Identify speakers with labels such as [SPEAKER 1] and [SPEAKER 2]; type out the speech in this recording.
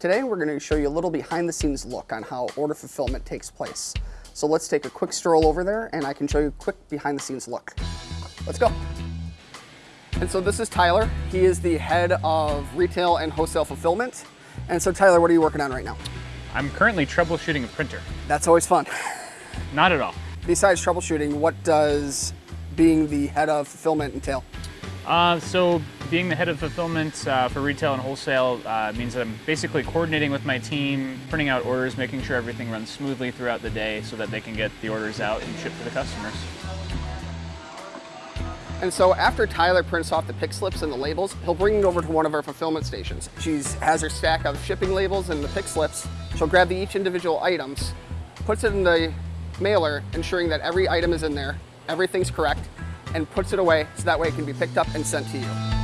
[SPEAKER 1] Today we're going to show you a little behind the scenes look on how order fulfillment takes place. So let's take a quick stroll over there and I can show you a quick behind the scenes look. Let's go. And so this is Tyler. He is the head of retail and wholesale fulfillment. And so Tyler, what are you working on right now?
[SPEAKER 2] I'm currently troubleshooting a printer.
[SPEAKER 1] That's always fun.
[SPEAKER 2] Not at all.
[SPEAKER 1] Besides troubleshooting, what does being the head of fulfillment entail?
[SPEAKER 2] Uh, so being the head of fulfillment uh, for retail and wholesale uh, means that I'm basically coordinating with my team, printing out orders, making sure everything runs smoothly throughout the day so that they can get the orders out and shipped to the customers.
[SPEAKER 1] And so after Tyler prints off the pick slips and the labels, he'll bring it over to one of our fulfillment stations. She has her stack of shipping labels and the pick slips. She'll grab the each individual items, puts it in the mailer, ensuring that every item is in there, everything's correct, and puts it away so that way it can be picked up and sent to you.